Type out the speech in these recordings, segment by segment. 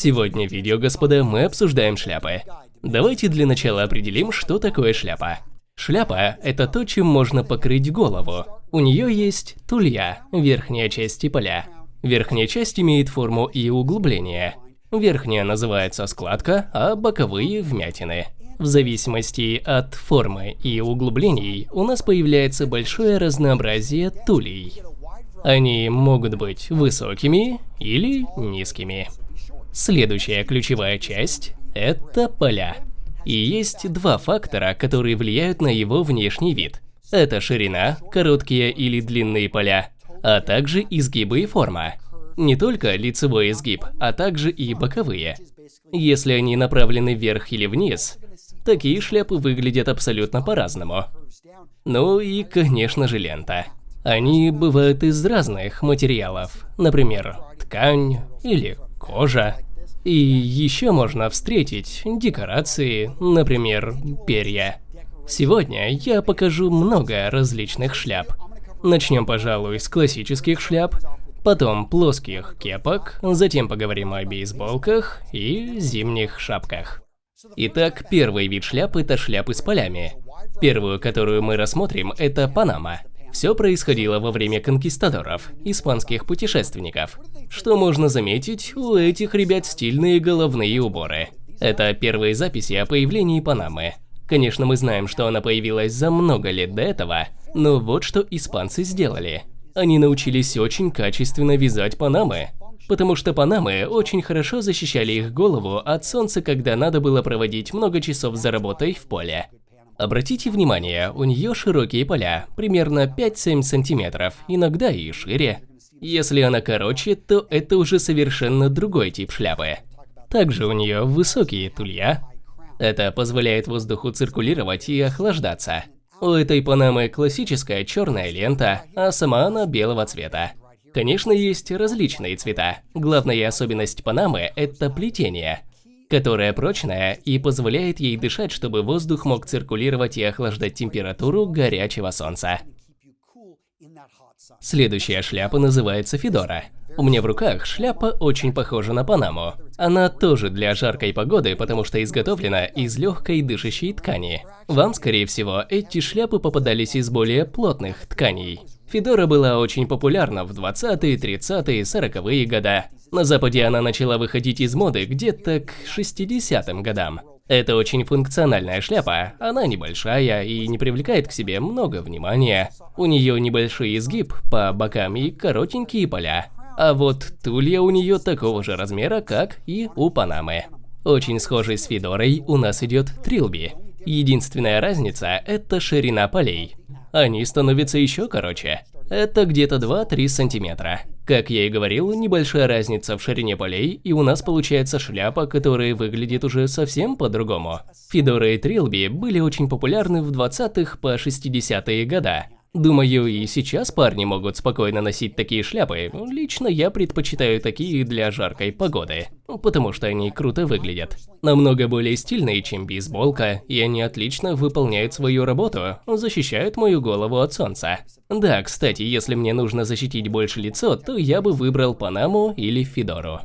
Сегодня в видео, господа, мы обсуждаем шляпы. Давайте для начала определим, что такое шляпа. Шляпа – это то, чем можно покрыть голову. У нее есть тулья, верхняя часть и поля. Верхняя часть имеет форму и углубление. Верхняя называется складка, а боковые – вмятины. В зависимости от формы и углублений у нас появляется большое разнообразие тулей. Они могут быть высокими или низкими. Следующая ключевая часть – это поля. И есть два фактора, которые влияют на его внешний вид. Это ширина, короткие или длинные поля, а также изгибы и форма. Не только лицевой изгиб, а также и боковые. Если они направлены вверх или вниз, такие шляпы выглядят абсолютно по-разному. Ну и, конечно же, лента. Они бывают из разных материалов, например, ткань или кожа. И еще можно встретить декорации, например, перья. Сегодня я покажу много различных шляп. Начнем, пожалуй, с классических шляп, потом плоских кепок, затем поговорим о бейсболках и зимних шапках. Итак, первый вид шляп – это шляпы с полями. Первую, которую мы рассмотрим, это Панама. Все происходило во время конкистадоров, испанских путешественников. Что можно заметить, у этих ребят стильные головные уборы. Это первые записи о появлении Панамы. Конечно, мы знаем, что она появилась за много лет до этого, но вот что испанцы сделали. Они научились очень качественно вязать Панамы, потому что Панамы очень хорошо защищали их голову от солнца, когда надо было проводить много часов за работой в поле. Обратите внимание, у нее широкие поля, примерно 5-7 сантиметров, иногда и шире. Если она короче, то это уже совершенно другой тип шляпы. Также у нее высокие тулья. Это позволяет воздуху циркулировать и охлаждаться. У этой Панамы классическая черная лента, а сама она белого цвета. Конечно, есть различные цвета. Главная особенность Панамы – это плетение, которое прочное и позволяет ей дышать, чтобы воздух мог циркулировать и охлаждать температуру горячего солнца. Следующая шляпа называется Федора. У меня в руках шляпа очень похожа на Панаму. Она тоже для жаркой погоды, потому что изготовлена из легкой дышащей ткани. Вам, скорее всего, эти шляпы попадались из более плотных тканей. Федора была очень популярна в 20-е, 30-е, 40-е года. На Западе она начала выходить из моды где-то к 60-м годам. Это очень функциональная шляпа, она небольшая и не привлекает к себе много внимания. У нее небольшой изгиб по бокам и коротенькие поля. А вот тулья у нее такого же размера, как и у Панамы. Очень схожей с Федорой у нас идет Трилби. Единственная разница – это ширина полей. Они становятся еще короче. Это где-то 2-3 сантиметра. Как я и говорил, небольшая разница в ширине полей, и у нас получается шляпа, которая выглядит уже совсем по-другому. Федоры и Трилби были очень популярны в 20-х по 60-е года. Думаю, и сейчас парни могут спокойно носить такие шляпы. Лично я предпочитаю такие для жаркой погоды, потому что они круто выглядят. Намного более стильные, чем бейсболка, и они отлично выполняют свою работу, защищают мою голову от солнца. Да, кстати, если мне нужно защитить больше лицо, то я бы выбрал Панаму или Федору.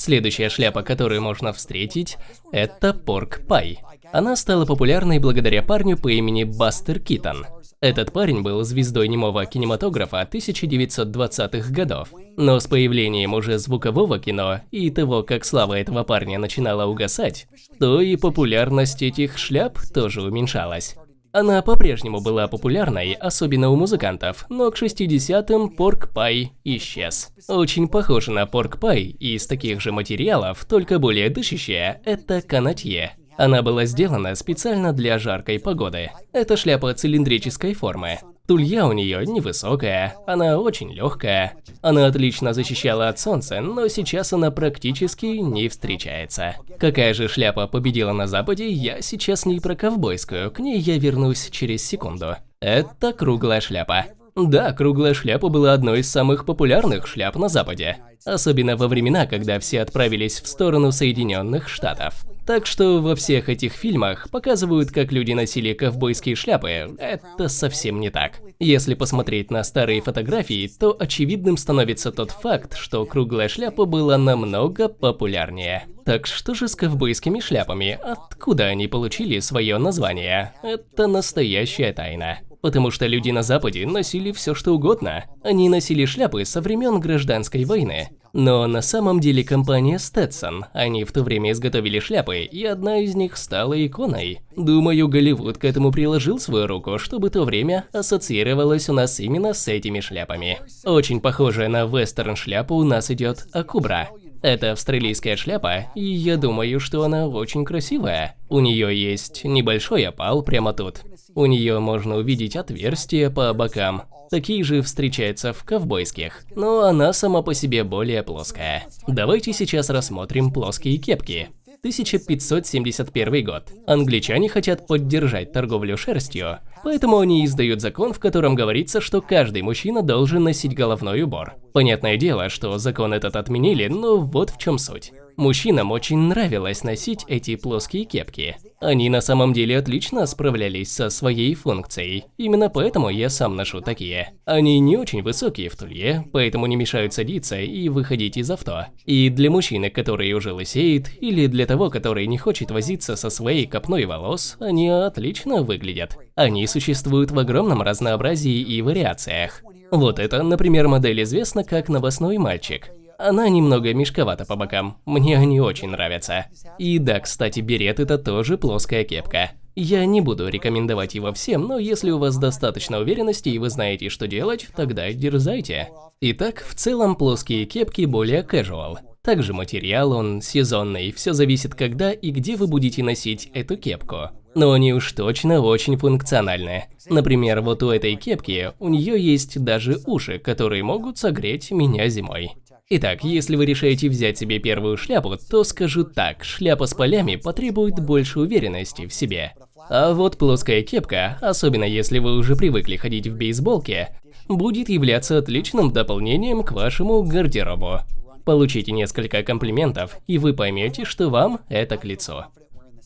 Следующая шляпа, которую можно встретить, это Порк Пай. Она стала популярной благодаря парню по имени Бастер Китон. Этот парень был звездой немого кинематографа 1920-х годов. Но с появлением уже звукового кино и того, как слава этого парня начинала угасать, то и популярность этих шляп тоже уменьшалась. Она по-прежнему была популярной, особенно у музыкантов, но к 60-м Порк Пай исчез. Очень похоже на Порк Пай из таких же материалов, только более дышащая – это канатье. Она была сделана специально для жаркой погоды. Это шляпа цилиндрической формы. Тулья у нее невысокая, она очень легкая. Она отлично защищала от солнца, но сейчас она практически не встречается. Какая же шляпа победила на Западе, я сейчас не про ковбойскую, к ней я вернусь через секунду. Это круглая шляпа. Да, круглая шляпа была одной из самых популярных шляп на Западе. Особенно во времена, когда все отправились в сторону Соединенных Штатов. Так что во всех этих фильмах показывают, как люди носили ковбойские шляпы. Это совсем не так. Если посмотреть на старые фотографии, то очевидным становится тот факт, что круглая шляпа была намного популярнее. Так что же с ковбойскими шляпами? Откуда они получили свое название? Это настоящая тайна. Потому что люди на Западе носили все что угодно. Они носили шляпы со времен гражданской войны. Но на самом деле компания Stetson, они в то время изготовили шляпы, и одна из них стала иконой. Думаю, Голливуд к этому приложил свою руку, чтобы то время ассоциировалось у нас именно с этими шляпами. Очень похожая на вестерн шляпу у нас идет Акубра. Это австралийская шляпа, и я думаю, что она очень красивая. У нее есть небольшой опал прямо тут. У нее можно увидеть отверстия по бокам. Такие же встречаются в ковбойских, но она сама по себе более плоская. Давайте сейчас рассмотрим плоские кепки. 1571 год. Англичане хотят поддержать торговлю шерстью, поэтому они издают закон, в котором говорится, что каждый мужчина должен носить головной убор. Понятное дело, что закон этот отменили, но вот в чем суть. Мужчинам очень нравилось носить эти плоские кепки. Они на самом деле отлично справлялись со своей функцией. Именно поэтому я сам ношу такие. Они не очень высокие в тулье, поэтому не мешают садиться и выходить из авто. И для мужчины, который уже лысеет, или для того, который не хочет возиться со своей копной волос, они отлично выглядят. Они существуют в огромном разнообразии и вариациях. Вот это, например, модель известна как новостной мальчик. Она немного мешковата по бокам, мне они очень нравятся. И да, кстати, берет это тоже плоская кепка. Я не буду рекомендовать его всем, но если у вас достаточно уверенности и вы знаете, что делать, тогда дерзайте. Итак, в целом плоские кепки более casual. Также материал он сезонный, все зависит когда и где вы будете носить эту кепку. Но они уж точно очень функциональны. Например, вот у этой кепки, у нее есть даже уши, которые могут согреть меня зимой. Итак, если вы решаете взять себе первую шляпу, то скажу так, шляпа с полями потребует больше уверенности в себе. А вот плоская кепка, особенно если вы уже привыкли ходить в бейсболке, будет являться отличным дополнением к вашему гардеробу. Получите несколько комплиментов, и вы поймете, что вам это к лицу.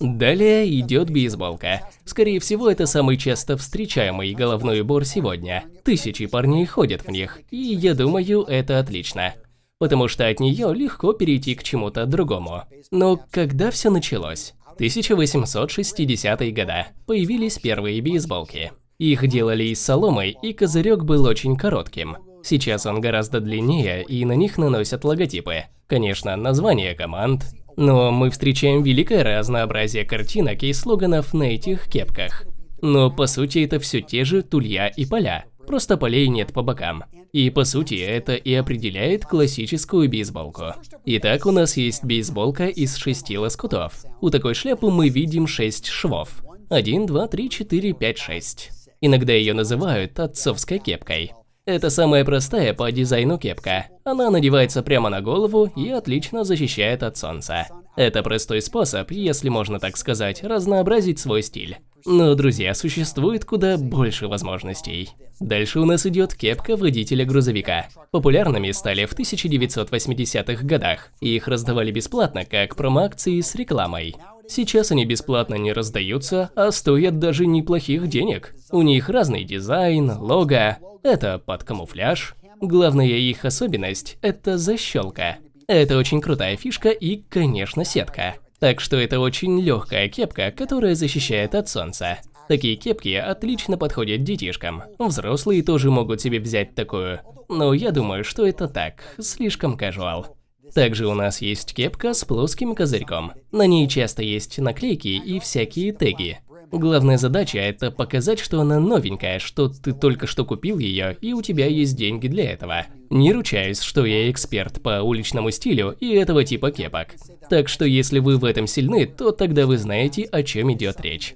Далее идет бейсболка. Скорее всего, это самый часто встречаемый головной убор сегодня. Тысячи парней ходят в них, и я думаю, это отлично потому что от нее легко перейти к чему-то другому. Но когда все началось? 1860-е годы. Появились первые бейсболки. Их делали из соломы, и козырек был очень коротким. Сейчас он гораздо длиннее, и на них наносят логотипы. Конечно, названия команд. Но мы встречаем великое разнообразие картинок и слоганов на этих кепках. Но по сути это все те же тулья и поля, просто полей нет по бокам. И по сути это и определяет классическую бейсболку. Итак, у нас есть бейсболка из шести лоскутов. У такой шляпы мы видим шесть швов. 1, 2, 3, 4, 5, 6. Иногда ее называют отцовской кепкой. Это самая простая по дизайну кепка. Она надевается прямо на голову и отлично защищает от солнца. Это простой способ, если можно так сказать, разнообразить свой стиль. Но, друзья, существует куда больше возможностей. Дальше у нас идет кепка водителя грузовика. Популярными стали в 1980-х годах. Их раздавали бесплатно, как промо-акции с рекламой. Сейчас они бесплатно не раздаются, а стоят даже неплохих денег. У них разный дизайн, лого, это под камуфляж. Главная их особенность – это защелка. Это очень крутая фишка и, конечно, сетка. Так что это очень легкая кепка, которая защищает от солнца. Такие кепки отлично подходят детишкам. Взрослые тоже могут себе взять такую. Но я думаю, что это так, слишком casual. Также у нас есть кепка с плоским козырьком. На ней часто есть наклейки и всякие теги. Главная задача – это показать, что она новенькая, что ты только что купил ее и у тебя есть деньги для этого. Не ручаюсь, что я эксперт по уличному стилю и этого типа кепок. Так что если вы в этом сильны, то тогда вы знаете, о чем идет речь.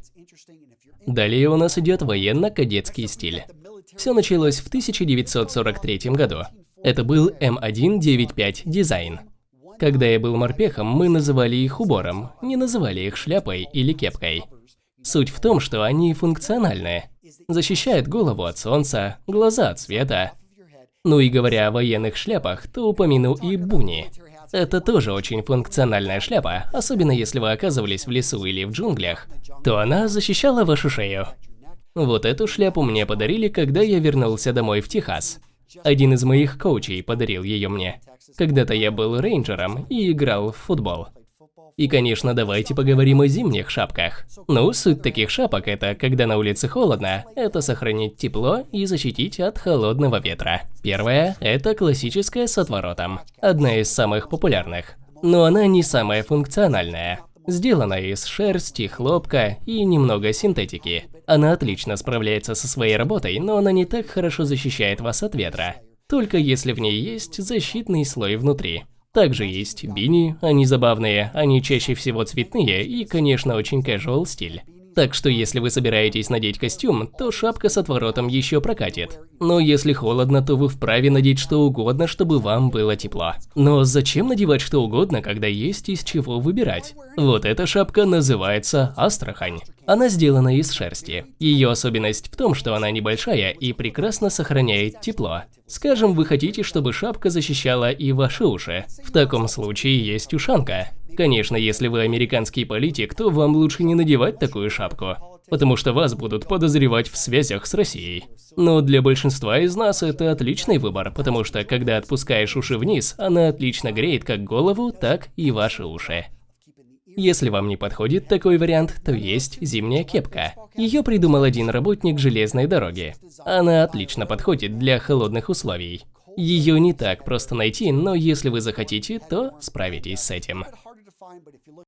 Далее у нас идет военно-кадетский стиль. Все началось в 1943 году. Это был М195 дизайн. Когда я был морпехом, мы называли их убором, не называли их шляпой или кепкой. Суть в том, что они функциональны. Защищает голову от солнца, глаза от света. Ну и говоря о военных шляпах, то упомяну и буни. Это тоже очень функциональная шляпа, особенно если вы оказывались в лесу или в джунглях, то она защищала вашу шею. Вот эту шляпу мне подарили, когда я вернулся домой в Техас. Один из моих коучей подарил ее мне. Когда-то я был рейнджером и играл в футбол. И, конечно, давайте поговорим о зимних шапках. Ну, суть таких шапок – это, когда на улице холодно, это сохранить тепло и защитить от холодного ветра. Первая – это классическая с отворотом. Одна из самых популярных. Но она не самая функциональная. Сделана из шерсти, хлопка и немного синтетики. Она отлично справляется со своей работой, но она не так хорошо защищает вас от ветра. Только если в ней есть защитный слой внутри. Также есть бини, они забавные, они чаще всего цветные и, конечно, очень casual стиль. Так что если вы собираетесь надеть костюм, то шапка с отворотом еще прокатит. Но если холодно, то вы вправе надеть что угодно, чтобы вам было тепло. Но зачем надевать что угодно, когда есть из чего выбирать? Вот эта шапка называется Астрахань. Она сделана из шерсти. Ее особенность в том, что она небольшая и прекрасно сохраняет тепло. Скажем, вы хотите, чтобы шапка защищала и ваши уши. В таком случае есть ушанка. Конечно, если вы американский политик, то вам лучше не надевать такую шапку, потому что вас будут подозревать в связях с Россией. Но для большинства из нас это отличный выбор, потому что когда отпускаешь уши вниз, она отлично греет как голову, так и ваши уши. Если вам не подходит такой вариант, то есть зимняя кепка. Ее придумал один работник железной дороги. Она отлично подходит для холодных условий. Ее не так просто найти, но если вы захотите, то справитесь с этим. fine, but if you look